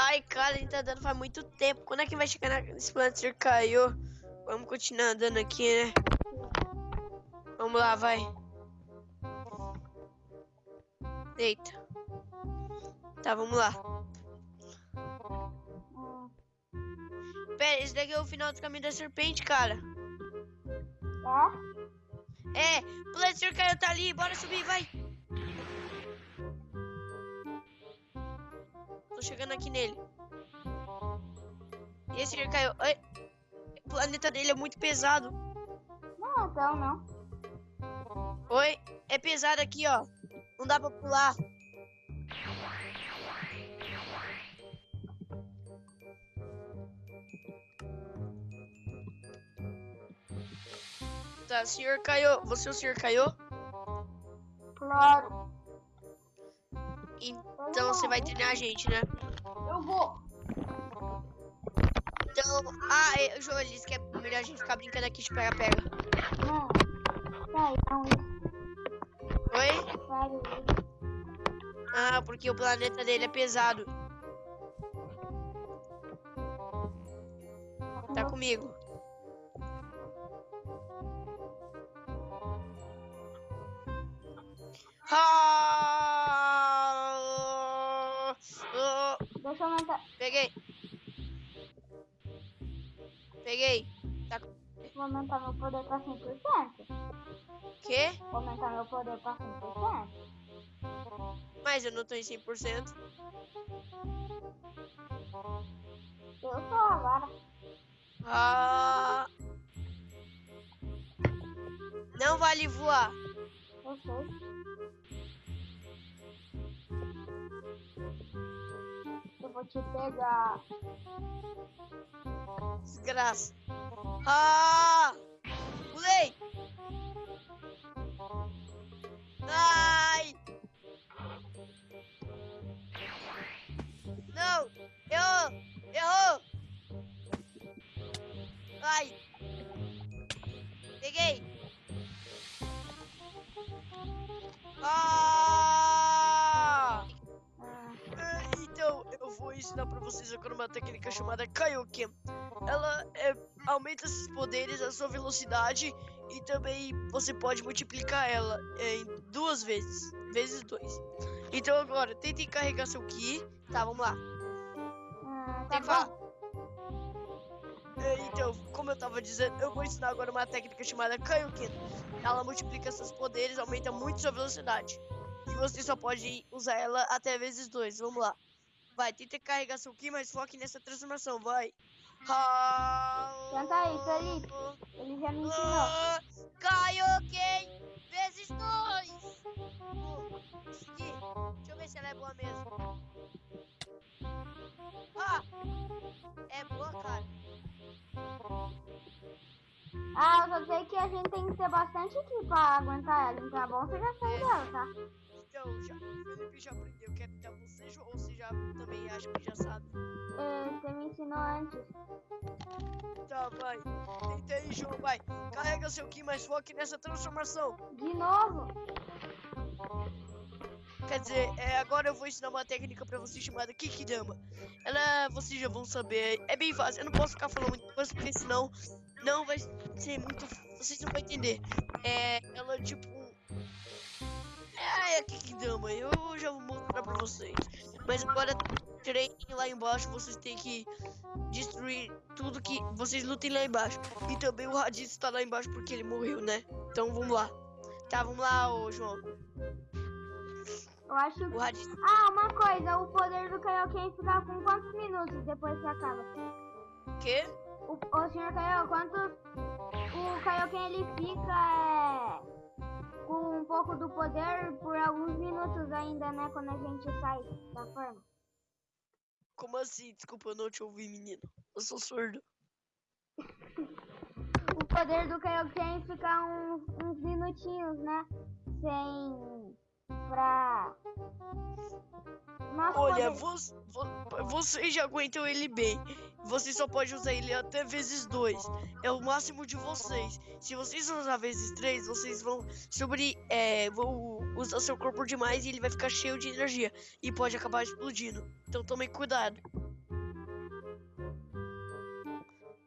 Ai, cara, a gente tá andando faz muito tempo. Quando é que vai chegar nesse planeta caiu? Vamos continuar andando aqui, né? Vamos lá, vai. Eita. Tá, vamos lá. Pera, esse daqui é o final do caminho da serpente, cara. É? É, o planeta caiu tá ali, bora subir, vai. Tô chegando aqui nele. E esse aqui caiu. Ai, o planeta dele é muito pesado. Não, então não. Oi, é pesado aqui, ó. Não dá pra pular. Tá, senhor caiu. Você, o senhor caiu? Claro. Então você vai treinar a gente, né? Eu vou. Então, ah, é, João, ele disse que é melhor a gente ficar brincando aqui de pega-pega. Não. Sai, não. Oi? Sério. Ah, porque o planeta dele é pesado. Tá comigo. Ah! Ah! Deixa eu aumentar, Peguei. Peguei. Tá vou aumentar meu poder pra 100%. quê? Vou aumentar meu poder pra 100%. Mas eu não tô em 100%. Eu tô agora. Ah! Não vale voar. Eu sei. Eu vou te pegar. Desgraça. Ah! Pulei! Ai! Técnica chamada Kaioken. Ela é, aumenta esses poderes, a sua velocidade e também você pode multiplicar ela é, em duas vezes, vezes dois. Então agora, tente carregar seu Ki. Tá, vamos lá. ah, Tem tá que falar. bom. É, então, como eu tava dizendo, eu vou ensinar agora uma técnica chamada Kaioken. Ela multiplica seus poderes, aumenta muito sua velocidade. E você só pode usar ela até vezes dois. Vamos lá. Vai, tenta carregar seu Ki, mas foque nessa transformação, vai. Tenta aí, Felipe. Ele já me ensinou. Ah, Kaioken vezes dois. Vou conseguir. Deixa eu ver se ela é boa mesmo. Ah! É boa, cara. Ah, eu só sei que a gente tem que ter bastante aqui pra aguentar ela. Então é bom você já sair dela, tá? Então, já, o Felipe já aprendeu. Tentar você, João? Ou você já também acha que já sabe? É, você me ensinou antes. Tá, vai. Tenta aí, João, vai. Carrega seu Ki, mas foque nessa transformação. De novo? Quer dizer, é, agora eu vou ensinar uma técnica pra vocês chamada Kikidama. Ela, vocês já vão saber, é bem fácil. Eu não posso ficar falando muita coisa, porque senão não vai ser muito. Vocês não vão entender. É, ela tipo. É a Kikidama, eu já vou mostrar pra vocês. Mas agora, treinem lá embaixo, vocês têm que destruir tudo que. Vocês lutem lá embaixo. E também o Raditz tá lá embaixo porque ele morreu, né? Então vamos lá. Tá, vamos lá, ô João. Eu acho O que. Raditz. Ah, uma coisa, o poder do Kaioken fica com quantos minutos depois que acaba? Quê? O, o senhor Kaio, quantos. O Kaioken ele fica é, com um pouco do poder por alguns minutos ainda, né? Quando a gente sai da forma. Como assim? Desculpa, eu não te ouvi, menino. Eu sou surdo. O poder do Kaioken fica uns, uns minutinhos, né? Sem pra. Olha, vocês você, você já aguentam ele bem. Você só pode usar ele até vezes dois. É o máximo de vocês. Se vocês usar vezes três, vocês vão sobre. É, vão usar seu corpo demais e ele vai ficar cheio de energia. E pode acabar explodindo. Então tomem cuidado.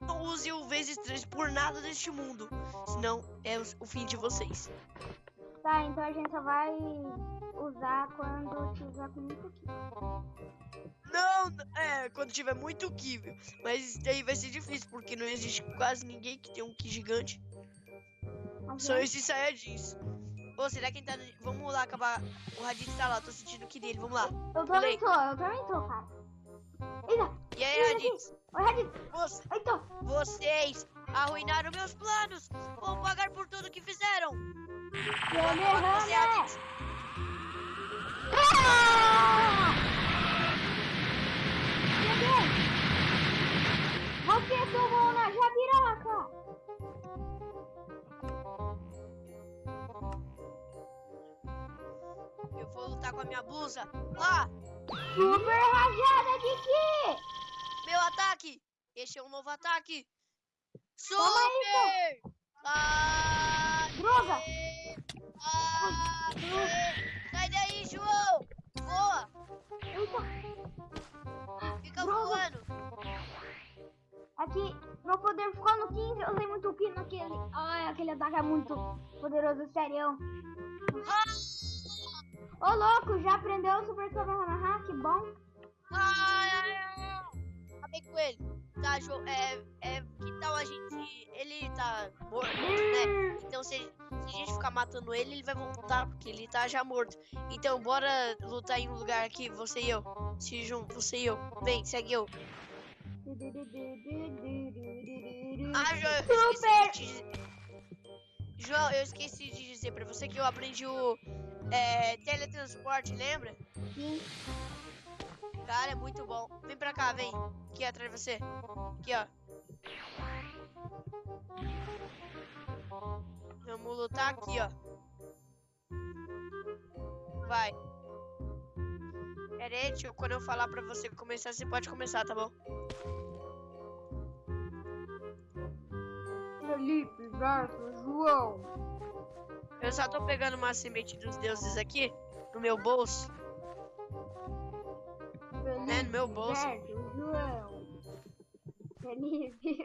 Não use o vezes três por nada deste mundo. Senão é o fim de vocês. Tá, então a gente só vai usar quando tiver com muito aqui. Não, é, quando tiver muito Ki. viu? Mas daí vai ser difícil, porque não existe quase ninguém que tem um Ki gigante. Só esses Saiyajins. Ô, será que ele tá. Vamos lá acabar. O Raditz tá lá, tô sentindo o Ki dele, vamos lá. Eu também tô, eu também tô, cara. Eita, E aí, Raditz? oi, Raditz. Você- Então, vocês arruinaram meus planos! Vão pagar por tudo que fizeram! Derrame! Raditz! Ah! Eu vou lutar com a minha blusa. Lá! Super rajada de quê? Meu ataque! Este é um novo ataque! Super! Ah, Droga! Ah, Sai daí, João! Voa! Eita, Fica voando! aqui, meu poder ficou no 15, eu usei muito ki naquele. Ai, aquele ataque é muito poderoso, sério. Ô louco, já aprendeu o Super Kamehameha? Que bom. Ai, ai, ai. Acabei com ele. Tá, João, é, é, que tal a gente... Ele tá morto, né? Então se, ficar matando ele, ele vai voltar, porque ele tá já morto. Então bora lutar em um lugar aqui, você e eu. Se junto, você e eu. Vem, segue eu. Ah, João, eu esqueci de dizer. João, eu esqueci de dizer pra você que eu aprendi o é, teletransporte, lembra? Sim. Cara, é muito bom. Vem pra cá, vem. Aqui atrás de você. Aqui, ó. Vamos lutar aqui, ó. Vai. Pera aí, tio. Quando eu falar pra você começar, você pode começar, tá bom? Felipe versus João. Eu só tô pegando uma semente dos deuses aqui no meu bolso. Felipe É, no meu bolso. versus João. Felipe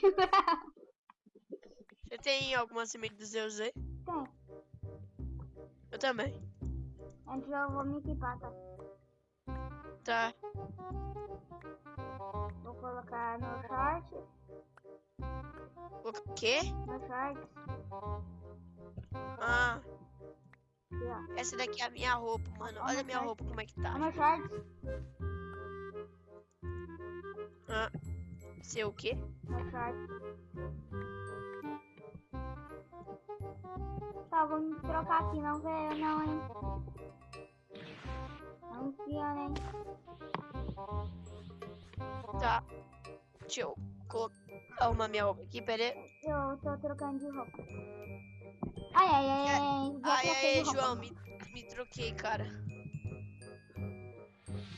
João. Tem alguma semente dos deuses aí? Tem. Eu também. Antes eu vou me equipar, tá? Tá. Vou colocar no short. O quê? No short. Ah, Aqui, essa daqui é a minha roupa, mano. Olha a minha roupa como é que tá. No short. Ah, seu o quê? No short. Tá, me trocar aqui, não veio não, hein? Não enfia, hein? Tá. Deixa eu colocar. Arrumar minha roupa aqui, pera aí. Eu tô trocando de roupa. Ai, ai, ai, ai. Ai, ai, roupa. João, me, me troquei, cara.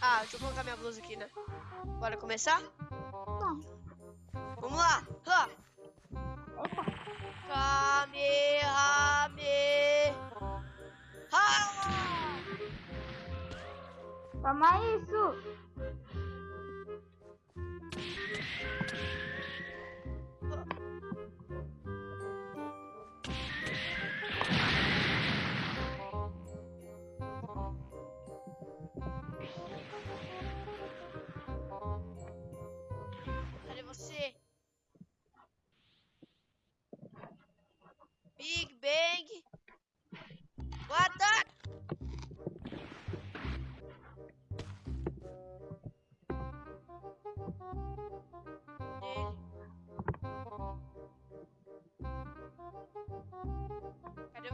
Ah, deixa eu colocar minha blusa aqui, né? Bora começar? Não. Vamos lá! Ha! Eita. Kamehame! Ha! Toma isso!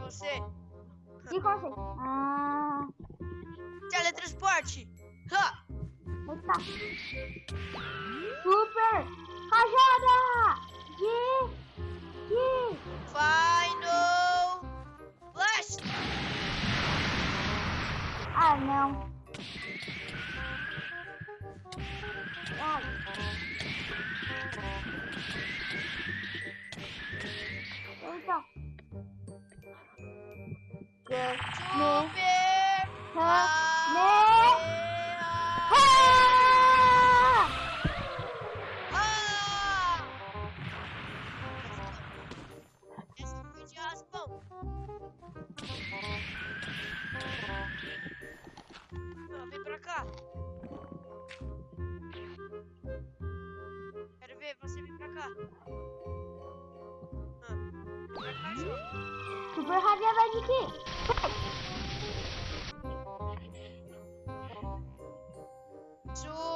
Você? Que conceito? Ah, Teletransporte! Ha! eita. Super rajada de... de... Final Blast! Ah, não. Ai. Eita. Que... Me... Super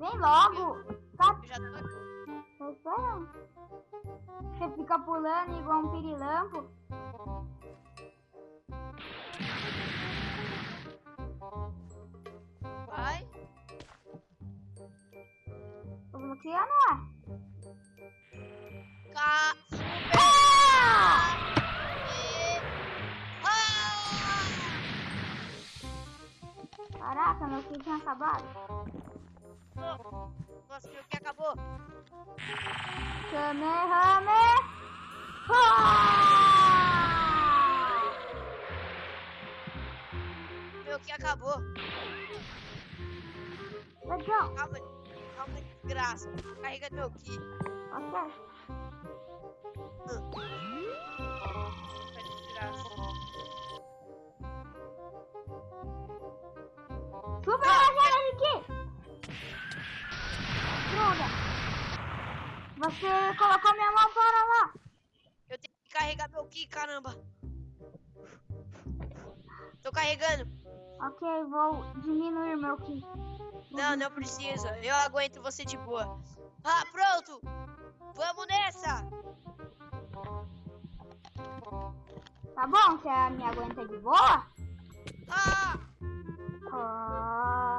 Vem logo. Tá, eu já tô. Você fica pulando igual um pirilampo. Vai. Tô bloqueando lá. Ca... Ah! Ah! Caraca, meu filho tinha acabado. Nossa, meu que acabou. Kamehameha! Ah! Meu que acabou. Legal. Calma, calma, desgraça. Carrega meu ki. Ok. Tá desgraça. Super aqui! Droga! Você colocou minha mão para lá! Eu tenho que carregar meu ki, caramba. Tô carregando. Ok, vou diminuir meu ki. Não, não precisa. Eu aguento você de boa. Ah, pronto. Vamos nessa. Tá bom? Você me aguenta de boa? Ah, Ah.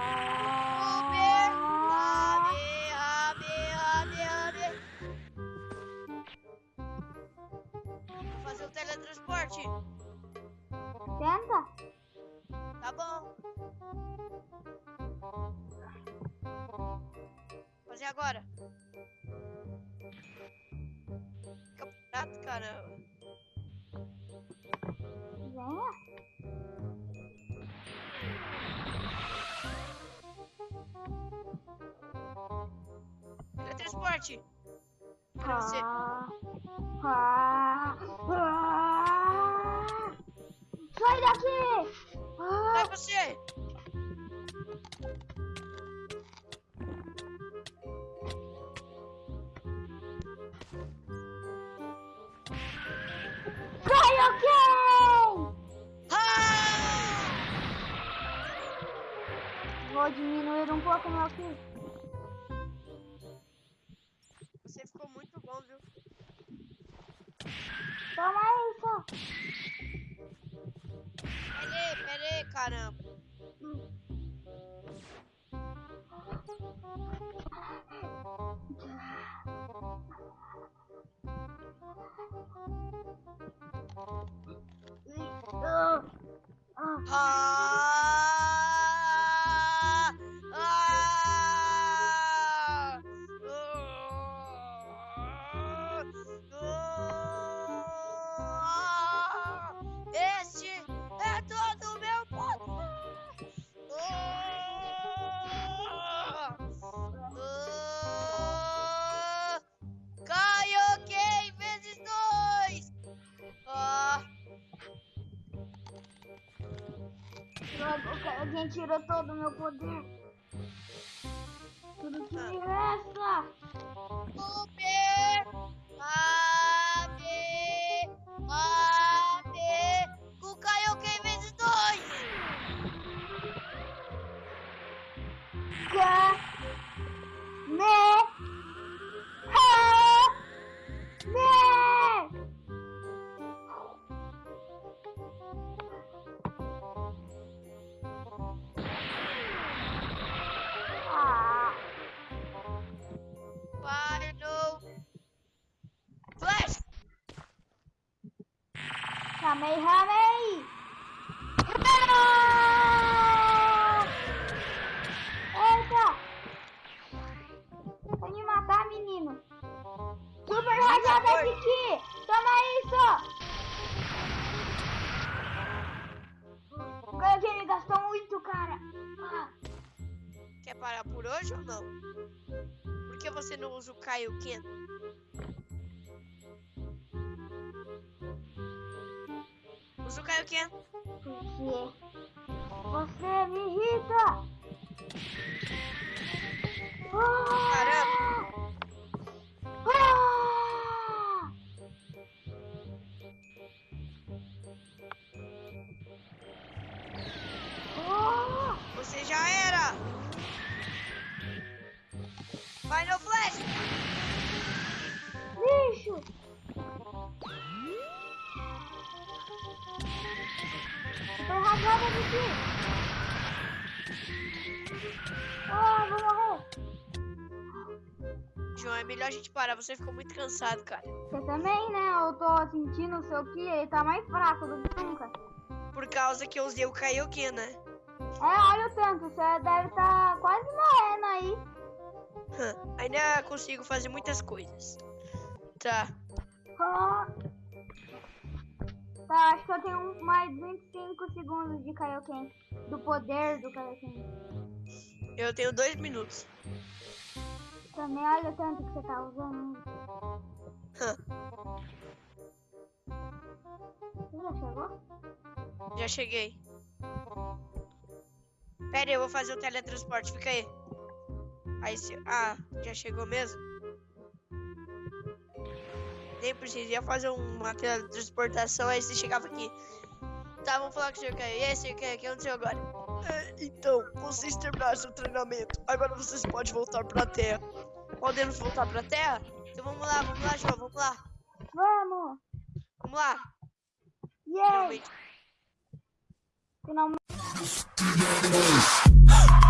Teletransporte. Tenta? Tá bom. Fazer agora. Prato, caramba. Venha. Teletransporte. Pra você. Ah. Ah. Ah. Sai daqui! Ah. Vai você. Kaioken! Ah! Vou diminuir um pouco meu ki. Você ficou muito bom, viu? Toma isso! Pera aí, pera aí, caramba. Kaioken tirou todo o meu poder. Tudo que me resta. Ramei, Hamei! Eita! Vai me matar, menino! Super radiada aqui! Toma isso! Ganhei que ele gastou muito, cara! Ah. Quer parar por hoje ou não? Por que você não usa o Kaioken? Usa o Kaioken. porque você me irrita. Ah! Caramba. Ah! Ah! Você já era! Final Flash! Rasgada de ti! Ah, vou morrer! João, é melhor a gente parar. Você ficou muito cansado, cara. Você também, né? Eu tô sentindo o seu ki, ele tá mais fraco do que nunca. Por causa que eu usei o Kaioken, né? É, olha o tanto, você deve estar quase morrendo aí. Ainda consigo fazer muitas coisas. Tá. Ah. Tá, acho que eu tenho mais 25 segundos de Kaioken. Do poder do Kaioken. Eu tenho dois minutos. Também olha o tanto que você tá usando. Hã, Você já chegou? já cheguei. Pera aí, eu vou fazer o teletransporte. Fica aí. Aí se... Ah, já chegou mesmo? Nem precisei fazer uma teletransportação, aí você chegava aqui. Tá, vamos falar com o senhor Caio. E aí, senhor Caio, o que aconteceu agora? então, vocês terminaram seu treinamento. Agora vocês podem voltar pra Terra. Podemos voltar pra Terra? Então vamos lá, vamos lá, João, vamos lá. Vamos! Vamos lá. Yay! Finalmente. Finalmente.